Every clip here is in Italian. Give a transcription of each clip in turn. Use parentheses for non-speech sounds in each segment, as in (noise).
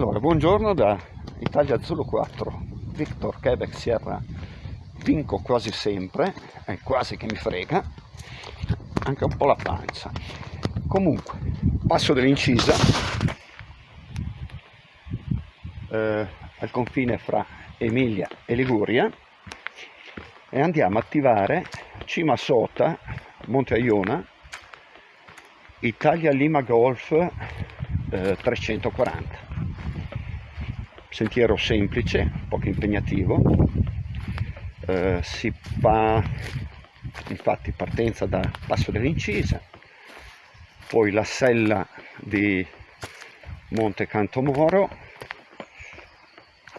Allora, buongiorno da Italia Zulu 4, Victor Quebec Sierra, vinco quasi sempre, è quasi che mi frega, anche un po' la pancia. Comunque, passo dell'incisa, eh, al confine fra Emilia e Liguria, e andiamo a attivare Cima Sota, Monte Aiona, Italia Lima Golf eh, 340 sentiero semplice, poco impegnativo, eh, si fa infatti partenza da Passo dell'Incisa, poi la sella di Monte Cantomoro,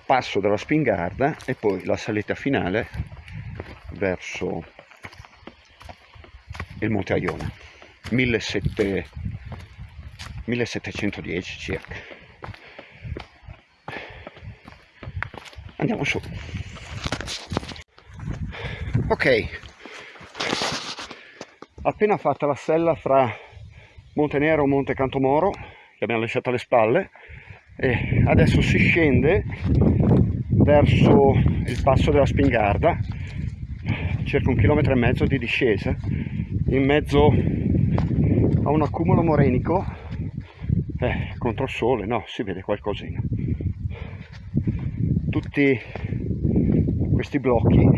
passo della Spingarda e poi la salita finale verso il Monte Aiona, 1710 circa. Andiamo su. Ok. Appena fatta la sella fra Monte Nero e Monte Cantomoro che abbiamo lasciato alle spalle e adesso si scende verso il passo della Spingarda circa un chilometro e mezzo di discesa in mezzo a un accumulo morenico eh, contro il sole no si vede qualcosina tutti questi blocchi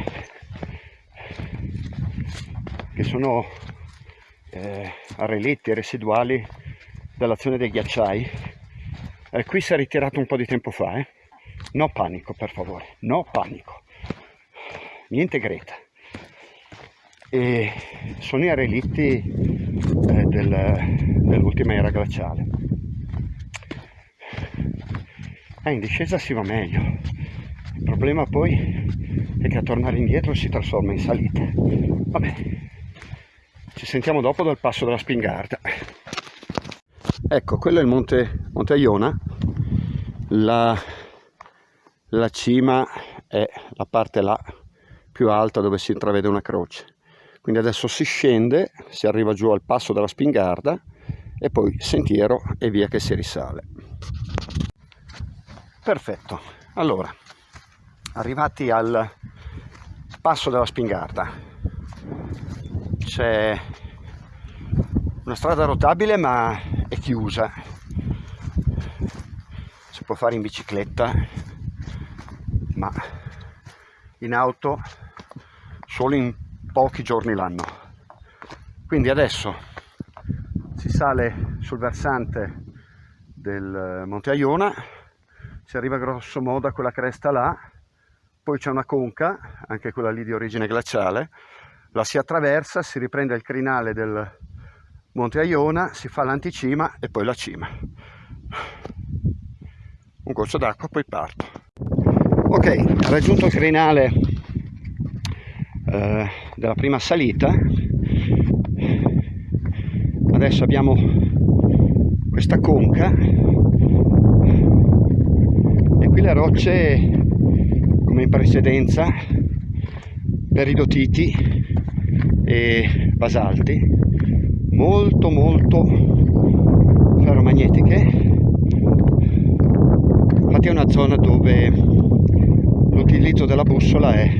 che sono eh, relitti residuali dell'azione dei ghiacciai. Eh, qui si è ritirato un po' di tempo fa eh? no panico per favore. No panico. Niente greta. E sono i relitti eh, del, dell'ultima era glaciale. Eh, in discesa si va meglio il problema poi è che a tornare indietro si trasforma in salita. Vabbè, ci sentiamo dopo dal passo della Spingarda. Ecco, quello è il monte, monte Iona. La, la cima è la parte là più alta dove si intravede una croce. Quindi adesso si scende, si arriva giù al passo della Spingarda e poi sentiero e via che si risale. Perfetto, allora arrivati al passo della Spingarda. C'è una strada rotabile ma è chiusa. Si può fare in bicicletta ma in auto solo in pochi giorni l'anno. Quindi adesso si sale sul versante del Monte Aiona si arriva grosso modo a quella cresta là poi c'è una conca, anche quella lì di origine glaciale, la si attraversa, si riprende il crinale del Monte Aiona, si fa l'anticima e poi la cima. Un goccio d'acqua, poi parto. Ok, raggiunto il crinale eh, della prima salita, adesso abbiamo questa conca e qui le rocce come in precedenza peridotiti e basalti molto molto ferromagnetiche. Infatti è una zona dove l'utilizzo della bussola è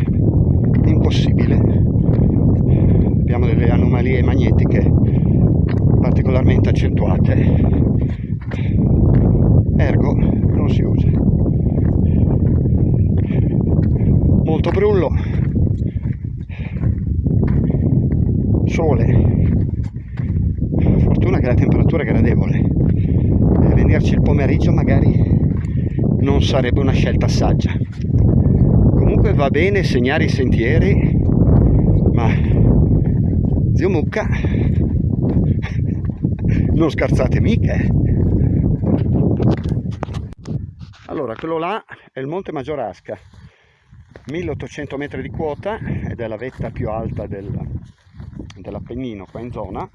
impossibile. Abbiamo delle anomalie magnetiche particolarmente accentuate. Ergo non si usa molto brullo sole. Fortuna che la temperatura è gradevole. E venirci il pomeriggio magari non sarebbe una scelta saggia. Comunque va bene segnare i sentieri ma zio Mucca (laughs) non scherzate mica eh. allora quello là è il monte Maggiorasca 1800 metri di quota ed è la vetta più alta del, dell'Appennino qua in zona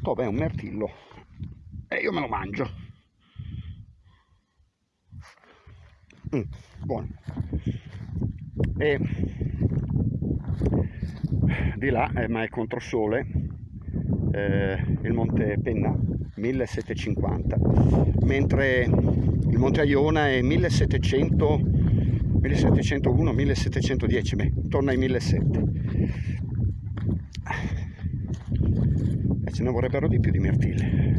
dove è un mertillo e io me lo mangio. Mm, buono. E di là eh, ma è controsole eh, il monte Penna 1750 mentre il Monte Aiona è 1700 1701 1710 beh, torna ai 1700 e ce ne vorrebbero di più di mirtilli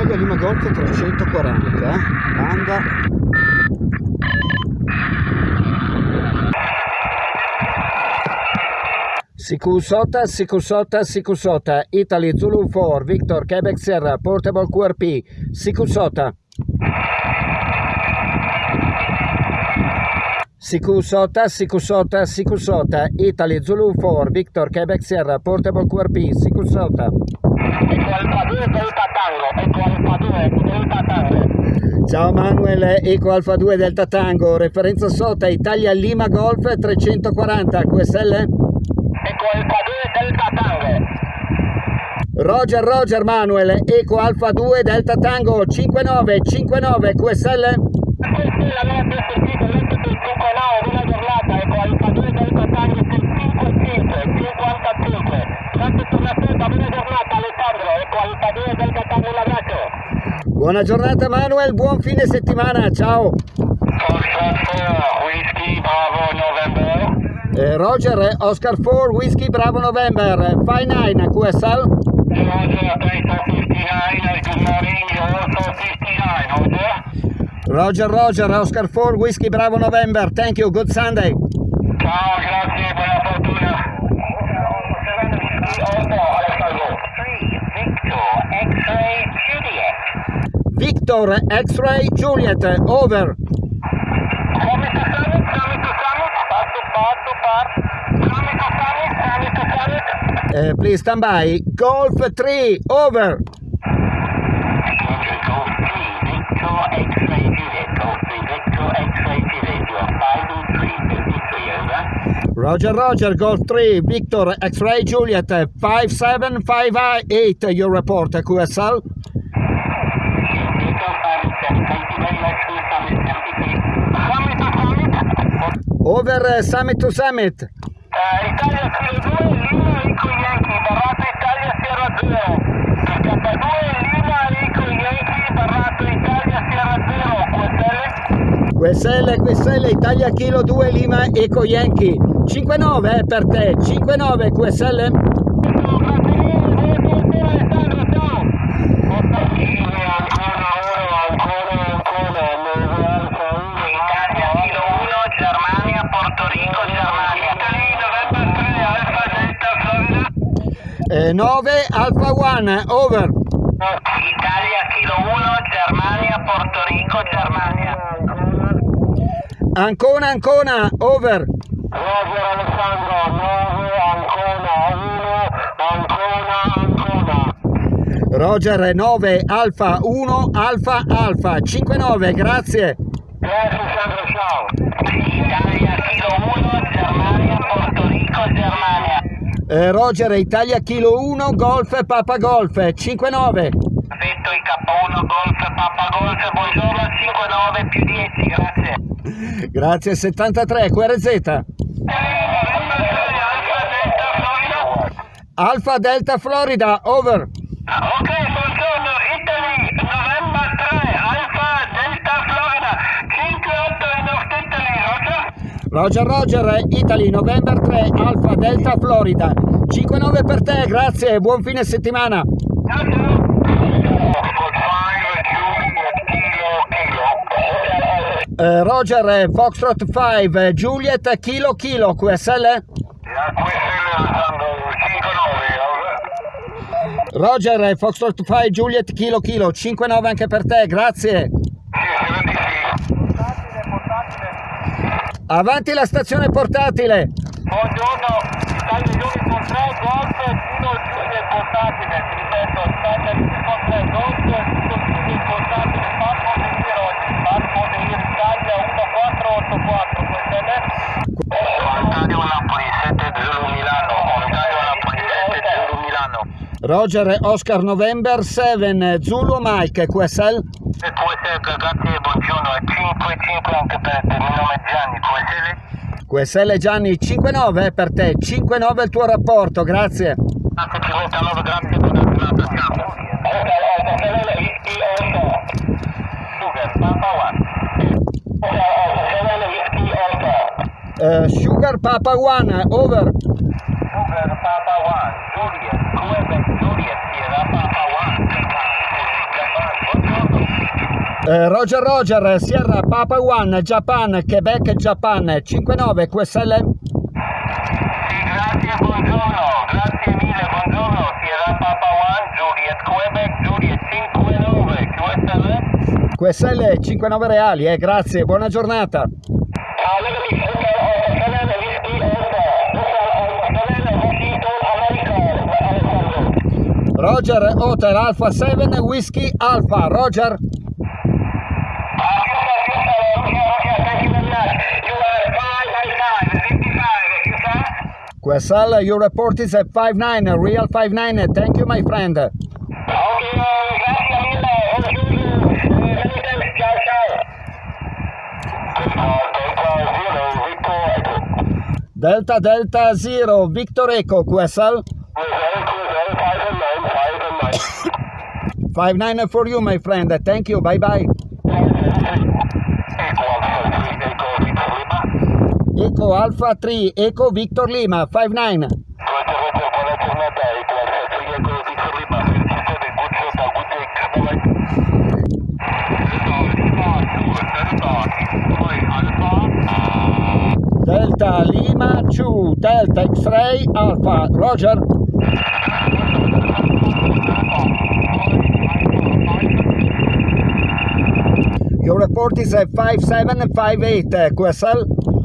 Italia Lima Golf 340 banda Sikusota, Sikusota, Sikusota, Italy Zulu 4, Victor, Quebec Sierra, Portable QRP, Sikusota. Sikusota, Sikusota, Sikusota, Italy Zulu 4, Victor, Quebec Sierra, Portable QRP, Sikusota. Ecco Alfa 2 Delta Tango, ecco Alfa 2 Delta Tango. Ciao Manuel, Eco Alfa 2 Delta Tango, referenza SOTA Italia Lima Golf 340 QSL? Ecco Alfa 2 Delta Tango. Roger Roger Manuel, Eco Alfa 2 Delta Tango 5959 QSL? Questa è la mia PSC dell'Ente 59, buona giornata, ecco Alfa 2 Delta Tango 55, 55. Grazie per l'ascolto, buona giornata Alessandro, Alfa 2 Delta Tango, un abbraccio. Buona giornata Manuel, buon fine settimana, ciao! Oscar 4, Whisky Bravo November. Eh, Roger, Oscar 4 Whisky Bravo November, 59 QSL? Roger, 59, good morning, you're also 59, Roger. Roger Roger, Oscar 4 Whisky Bravo November, thank you, good Sunday! Ciao, grazie, buona fortuna. Victor, X-Ray, Juliet. Over! Summit to summit, summit to summit. Part to part to part. Summit to summit, summit to summit. Eh, please stand by, Golf 3, over! Roger Roger, Golf 3, Victor X-Ray Juliet, 5758, your report, QSL? Victor, 5 and 7. Thank you very much for your summit, 73. Summit to summit. Over uh, Summit to Summit. Eh, Italia Kilo 2, Lima Ico Yankee, Barrato Italia Sierra 0. K2 Lima Ico Yankee, Barrato Italia Sierra 0. QSL? QSL, QSL, Italia Kilo 2, Lima, Eco Yankee. 59 eh, per te, 59 QSL? Ciao, grazie mille, buona fortuna Alessandro, ciao. Italia ancora oro, ancora, ancora, Italia Kilo 1, Germania, Porto Rico, Germania. Italy, November 3, Alfa Delta Florida. Eh, 9 Alpha 1, over. Italia Kilo 1, Germania, Porto Rico, Germania. Ancona, Ancona, over. Roger Alessandro, 9, Ancona, 1, Ancona, Ancona. Roger 9 Alfa 1 Alfa Alfa 59, grazie. Grazie Alessandro, ciao. Italia Kilo 1, Germania, Germania. Eh, Roger, Italia Kilo 1, Golf, Papa Golf, 5-9. Victory K1 Golf Papa Golf, buongiorno 59 più 10, grazie. Grazie, 73, QRZ. Alfa Delta Florida, over. Ok, buongiorno Italy, November 3, Alfa Delta Florida, 58 in North Italy, Roger? Roger Italy, November 3, Alfa Delta Florida. 5-9 per te, grazie, buon fine settimana. Eh, Roger, eh, Foxtrot 5, eh, Juliet, Kilo Kilo, QSL? Roger, eh, Foxtrot 5, Juliet, Kilo Kilo, 5-9 anche per te, grazie. Avanti la stazione portatile. Buongiorno, Italia Uniform 3, Golf, Kilo Giulia portatile, ripeto, Italia Uniform 3, Golf, Kilo Giulia portatile, Parco di Tiroli, Parco di Italia 1484, questa è Ontario Napoli 7 Zulu Milano, Ontario Napoli 7 Zulu Milano. Roger, Oscar November 7, Zulu Mike, QSL? E può essere, grazie, buongiorno, è 5-5 anche per te, il mio nome è Gianni, può essere? QSL Gianni, 5-9 per te, 5-9 il tuo rapporto, grazie. Grazie, ci metta 9, grazie, buona giornata, ciao. Oscar. Sugar, Papa One. Eh, Sugar Papa 1, over. Sugar, Papa One. Juliet, Quebec, Juliet, Sierra, Papa One. Japan, buongiorno. Eh, Roger Roger, Sierra Papa 1, Japan, Quebec, Japan, 5-9, QSL? Sì, grazie, buongiorno. Grazie mille, buongiorno. Sierra, Papa One, Juliet, Quebec, Juliet, 59. QSL? QSL 5-9 reali, eh, grazie, buona giornata. Roger Hotel Alpha 7, Whisky Alpha, Roger. QSL, your report is at 5-9, a real 5-9, thank you my friend. Delta Delta Zero, Victor Echo, QSL. 5-9 for you my friend, thank you, bye bye. Echo Alpha 3, Echo Victor Lima, 5-9. Delta Lima 2, Delta X-Ray Alpha, Roger. Your report is at 5758, QSL.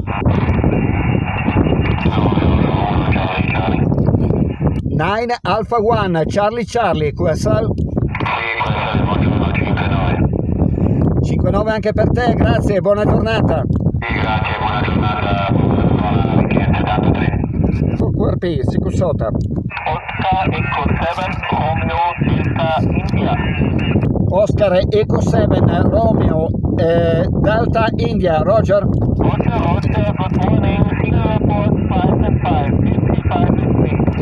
Nine Alpha One, Charlie Charlie, QSL. 5-9 anche per te, grazie, buona giornata. Grazie, buona giornata, buona richiesta, tanto tre. QRP, Sicusota. Oscar Echo 7 Romeo Delta India. Oscar Eco 7, Romeo, eh, Delta India, Roger. Roger, Roger, good morning. Single report 5 and 5, 55 and 3.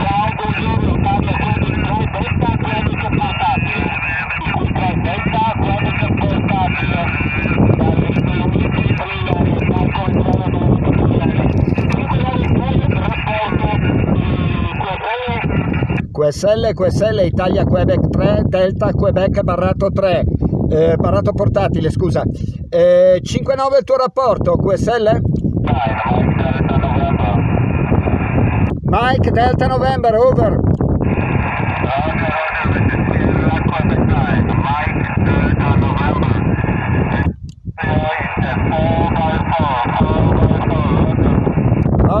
Ciao, buongiorno, Italia 23, Delta 13 portatile. Ultra Delta 13 portatile. Dalle Uniti, Brillare, Marco Entrano, Dovuto Brillare. Cinque ore poi rapporto di QSL. QSL, Italia Quebec 3, Delta Quebec Barrato 3, eh, Barrato portatile, scusa. Eh, 5-9 il tuo rapporto, QSL? Mike Delta November, over. Ro-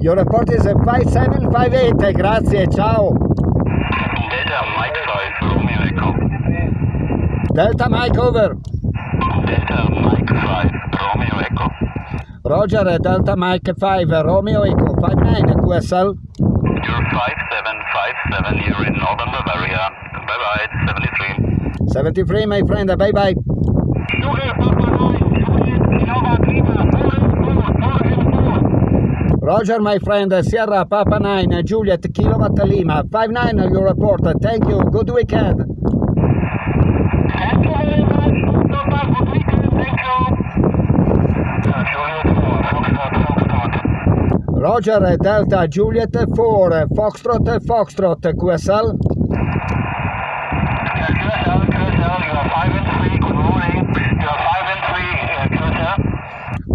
Your report is a 5758, grazie, ciao. Delta Mike 5, Romeo Echo. Delta Mike over. Delta Mike 5, Romeo Echo. Roger, Delta Mike 5, Romeo Echo 59, QSL. You're 5757, you're in Northern Bavaria. Bye bye, 73. 73, my friend, bye bye. Sugar Papa 9, Juliet Nova Lima, 4 Roger, my friend, Sierra Papa 9, Juliet Kilowatt Lima, 59, your report, thank you, good weekend. Thank you very much. Weekend. Thank you. Juliet 4, Foxtrot, Foxtrot. Roger, Delta Juliet 4, Foxtrot, Foxtrot, QSL. QSL, QSL, you are 5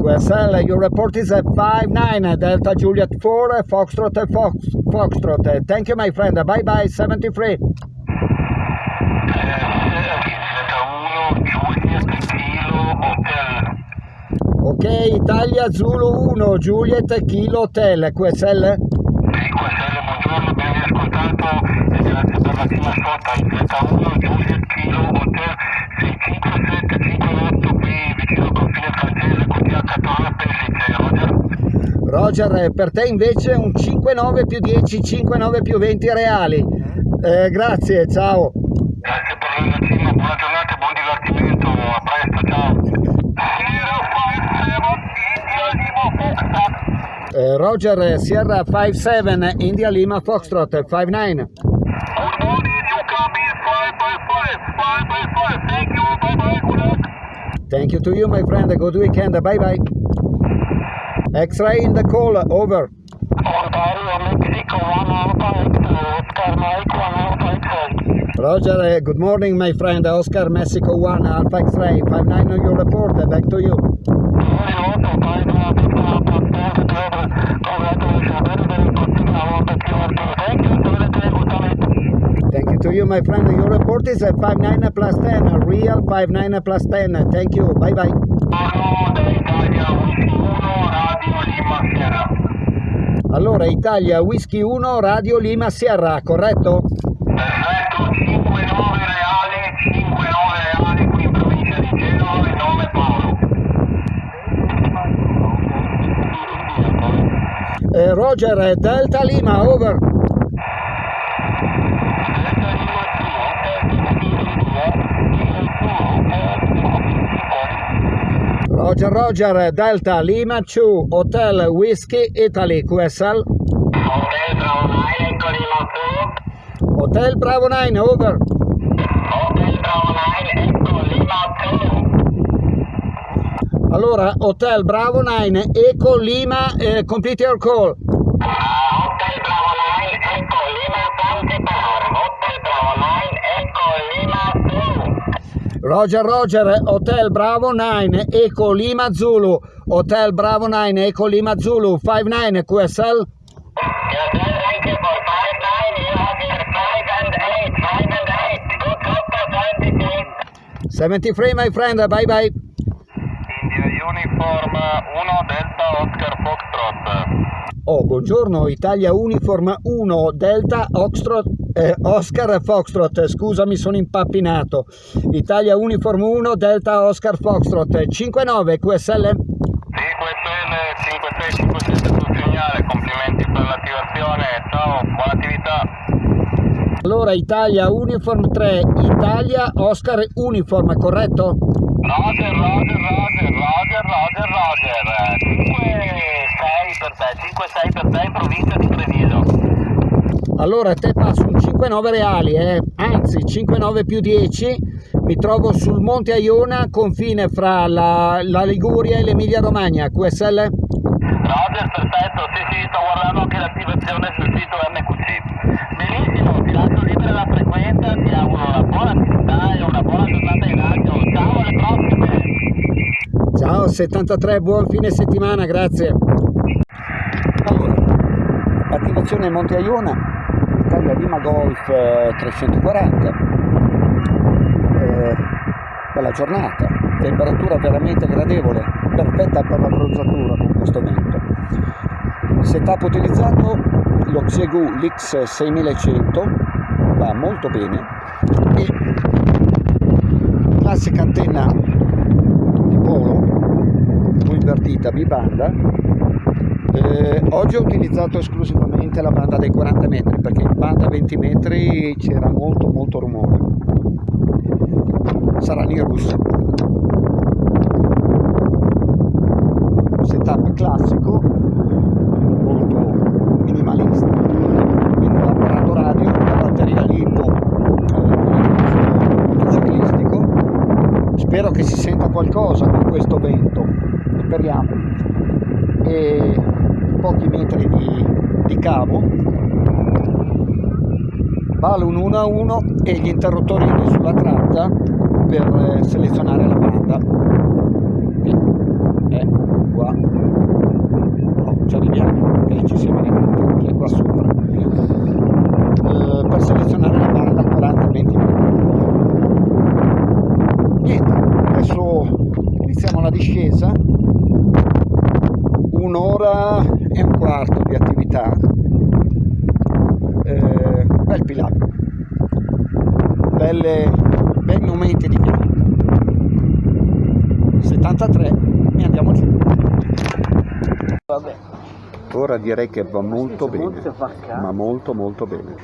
QSL, your report is 59, Delta Juliet 4, Foxtrot, Fox, Foxtrot. Thank you, my friend, bye bye, 73. Delta 1, Juliet Kilo Hotel. Ok, Italia Zulu 1, Juliet Kilo Hotel, QSL. Sì, QSL, buongiorno, ben riascoltato e grazie per la prima sota. Delta 1, Juliet Kilo Hotel Roger, per te invece un 5-9 più 10, 5-9 più 20 reali. Eh, grazie, ciao. Grazie per rassegna, buona giornata e buon divertimento, a presto, ciao. 057 India Lima Foxtrot. Eh, Roger, Sierra 57, India Lima Foxtrot 59. Good morning, you come in 5 by 5, 5 by 5, thank you, bye bye, good luck. Thank you to you, my friend. Good weekend. Bye bye. X-ray in the call. Over. Ontario, Mexico, 1 Alpha X-ray, Oscar Mike, 1 Alpha X-ray. Roger, uh, good morning, my friend. Oscar Mexico 1, Alpha X-ray. 59 on your report. Uh, Back to you. Very also, 5 Alpha Alpha, congratulations, very, very good signal on the QRT. Thank you, have a great good night. Thank you to you, my friend. Your report is uh, 59 plus 10. uh, Real 59 plus 10. Thank you. Bye bye. Buongiorno da Italia, Whisky 1, Radio Lima Sierra. Allora, Italia, Whisky 1, Radio Lima Sierra, corretto? Perfetto, 5-9 reali, 5-9 reali qui in provincia di Genova, il nome Paolo. Eh, Roger, Delta Lima, over. Roger Delta Lima 2 Hotel Whiskey Italy QSL Hotel Bravo 9 Echo Lima 2 Hotel Bravo 9 over Hotel Bravo 9 Echo Lima 2 Allora Hotel Bravo 9 Eco Lima eh, complete your call. Uh, Hotel Bravo 9 Roger, Roger, Hotel Bravo 9, Eco Lima Zulu. Hotel Bravo 9, Eco Lima Zulu, 59 QSL. Yes, sir, thank you for 5-9, you have your 5 and 8, 5 and 8. Good luck for 26. 73, my friend, bye bye. India Uniform 1 Delta Oscar Foxtrot. Oh, buongiorno, Italia Uniform 1, Delta Oxtrot, eh, Oscar Foxtrot, scusami, sono impappinato. Italia Uniform 1, Delta Oscar Foxtrot, 59 QSL. Sì, QSL 5657 sul segnale, complimenti per l'attivazione, ciao, buona attività. Allora, Italia Uniform 3, Italia Oscar Uniform, corretto? Roger, Roger, Roger, Roger, Roger, Roger. 5-6 per te, 5-6 per te in provincia di Treviso. Allora, a te passo un 5,9 reali, eh? anzi 5,9 più 10. Mi trovo sul Monte Aiona, confine fra la, la Liguria e l'Emilia Romagna, QSL. Roger, perfetto, sì sì, sto guardando anche l'attivazione sul sito MQC. Benissimo, ti lascio libera la frequenza, ti auguro una buona attività e una buona giornata in radio. Ciao, alle prossime! Ciao 73, buon fine settimana, grazie. Allora, attivazione Monte Aiona, Italia Lima Golf eh, 340. Eh, bella giornata, temperatura veramente gradevole, perfetta per la bronzatura con questo vento. Setup utilizzato lo Xegu Lix 6100, va molto bene e classica antenna di polo invertita bibanda eh, oggi ho utilizzato esclusivamente la banda dei 40 metri perché in banda 20 metri c'era molto molto rumore. Sarà Nirus setup classico molto minimalista. Quindi l'apparato radio la batteria lipo eh, motociclistico spero che si senta qualcosa con questo vento speriamo. E pochi metri di, di cavo. Vale un 1 a 1 e gli interruttorini sulla tratta per eh, selezionare la banda. E eh, qua. Oh, ci arriviamo ok ci siamo arrivati è qua sopra. Eh, per selezionare la banda 40 20 metri. Niente adesso iniziamo la discesa. Un'ora e un quarto di attività eh, bel pilato belle, bei momenti di piano 73 e andiamo giù. Vabbè. ora direi che va molto bene ma molto molto bene